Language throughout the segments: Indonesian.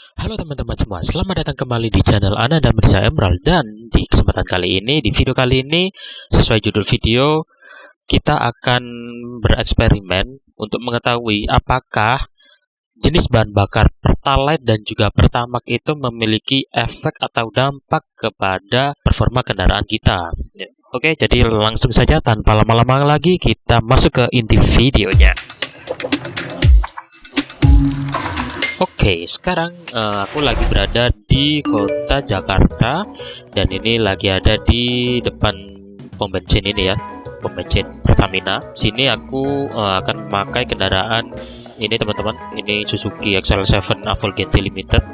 Halo teman-teman semua, selamat datang kembali di channel Ana dan Mirza Emerald Dan di kesempatan kali ini, di video kali ini Sesuai judul video Kita akan bereksperimen Untuk mengetahui apakah Jenis bahan bakar Pertalite dan juga Pertamax itu memiliki efek atau dampak kepada performa kendaraan kita ya. Oke, jadi langsung saja tanpa lama-lama lagi Kita masuk ke inti videonya Oke, sekarang uh, aku lagi berada di kota Jakarta dan ini lagi ada di depan pom bensin ini ya, pom bensin Pertamina. Sini aku uh, akan memakai kendaraan ini teman-teman, ini Suzuki XL7 Avol GT Limited.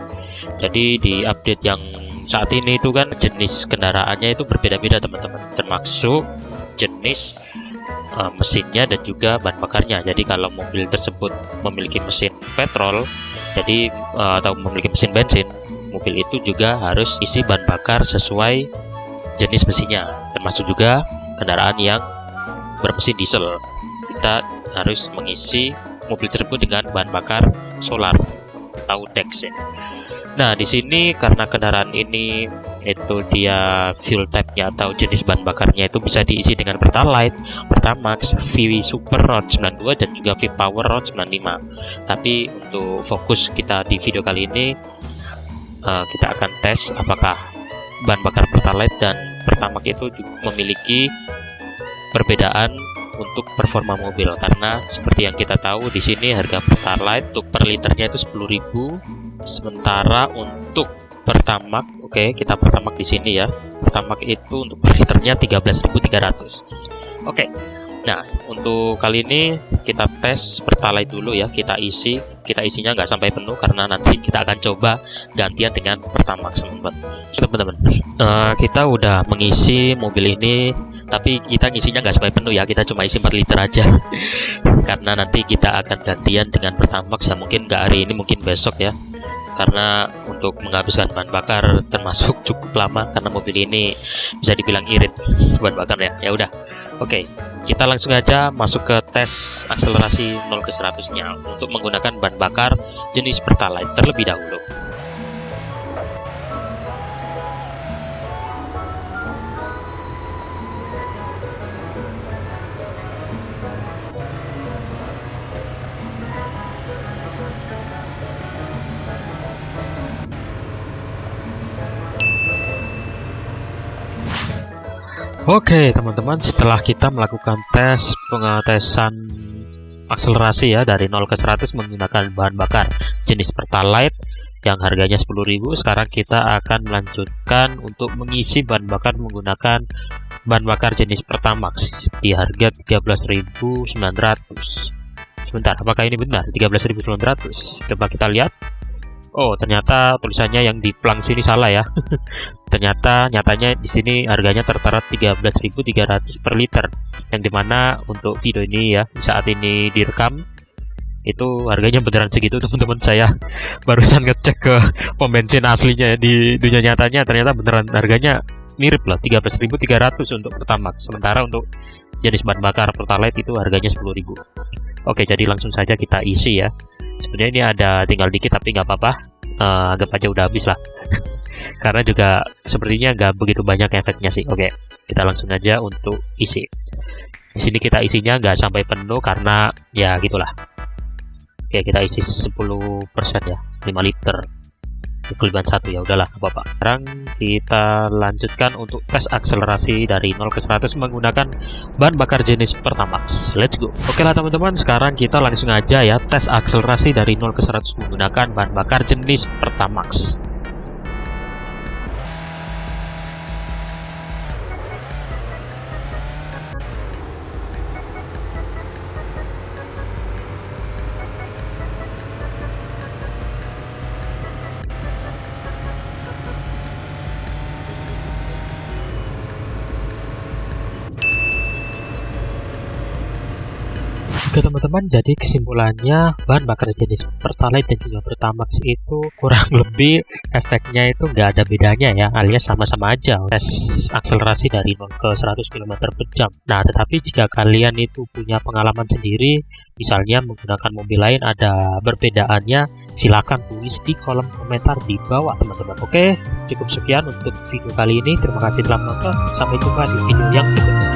Jadi di update yang saat ini itu kan jenis kendaraannya itu berbeda-beda teman-teman, termasuk jenis uh, mesinnya dan juga bahan bakarnya. Jadi kalau mobil tersebut memiliki mesin petrol jadi uh, atau memiliki mesin bensin mobil itu juga harus isi bahan bakar sesuai jenis mesinnya termasuk juga kendaraan yang bermesin diesel kita harus mengisi mobil tersebut dengan bahan bakar solar atau dex ya. Nah, di sini karena kendaraan ini itu dia fuel type-nya atau jenis bahan bakarnya itu bisa diisi dengan Pertalite, Pertamax, VW Super RON 92 dan juga V Power RON 95. Tapi untuk fokus kita di video kali ini uh, kita akan tes apakah bahan bakar Pertalite dan Pertamax itu memiliki perbedaan untuk performa mobil karena seperti yang kita tahu di sini harga Pertalite untuk per liternya itu 10.000 sementara untuk pertamak oke okay, kita pertamak di sini ya. Pertamak itu untuk liternya 13.300 oke okay. nah untuk kali ini kita tes pertalite dulu ya. Kita isi kita isinya nggak sampai penuh karena nanti kita akan coba gantian dengan pertamak teman-teman. Teman-teman uh, kita udah mengisi mobil ini tapi kita ngisinya nggak sampai penuh ya. Kita cuma isi 4 liter aja. Karena nanti kita akan gantian dengan pertamax ya. Mungkin nggak hari ini mungkin besok ya karena untuk menghabiskan bahan bakar termasuk cukup lama karena mobil ini bisa dibilang irit bahan bakar ya. Ya udah oke. Okay, kita langsung aja masuk ke tes akselerasi 0 ke 100 nya untuk menggunakan bahan bakar jenis pertalite terlebih dahulu Oke teman-teman setelah kita melakukan tes pengetesan akselerasi ya dari 0 ke 100 menggunakan bahan bakar jenis Pertalite yang harganya 10.000 sekarang kita akan melanjutkan untuk mengisi bahan bakar menggunakan bahan bakar jenis Pertamax di harga 13.900 sebentar apakah ini benar? 13.900 coba kita lihat Oh, ternyata tulisannya yang di plang sini salah ya. ternyata nyatanya di sini harganya tertera 13.300 per liter. Yang di mana untuk video ini ya saat ini direkam itu harganya beneran segitu teman-teman saya barusan ngecek ke pom bensin aslinya ya, di dunia nyatanya ternyata beneran harganya mirip lah 13.300 untuk pertama sementara untuk jenis bahan bakar pertalite itu harganya 10.000 oke jadi langsung saja kita isi ya sebenarnya ini ada tinggal dikit tapi nggak apa-apa. Uh, anggap aja udah habis lah. Karena juga sepertinya nggak begitu banyak efeknya sih. Oke kita langsung aja untuk isi. Di sini kita isinya nggak sampai penuh karena ya gitulah. Oke kita isi 10% ya 5 liter kelebihan satu. Ya udahlah apa-apa. Sekarang kita lanjutkan untuk tes akselerasi dari 0 ke 100 menggunakan bahan bakar jenis Pertamax. Let's go. Oke lah teman-teman. Sekarang kita langsung aja ya tes akselerasi dari 0 ke 100 menggunakan bahan bakar jenis Pertamax Oke teman-teman, jadi kesimpulannya bahan bakar jenis Pertalite dan juga Pertamax itu kurang lebih efeknya itu nggak ada bedanya ya, alias sama-sama aja tes akselerasi dari 0 ke 100 km per jam. Nah, tetapi jika kalian itu punya pengalaman sendiri, misalnya menggunakan mobil lain ada perbedaannya, silakan tulis di kolom komentar di bawah teman-teman. Oke, cukup sekian untuk video kali ini. Terima kasih telah menonton. Sampai jumpa di video yang berikutnya.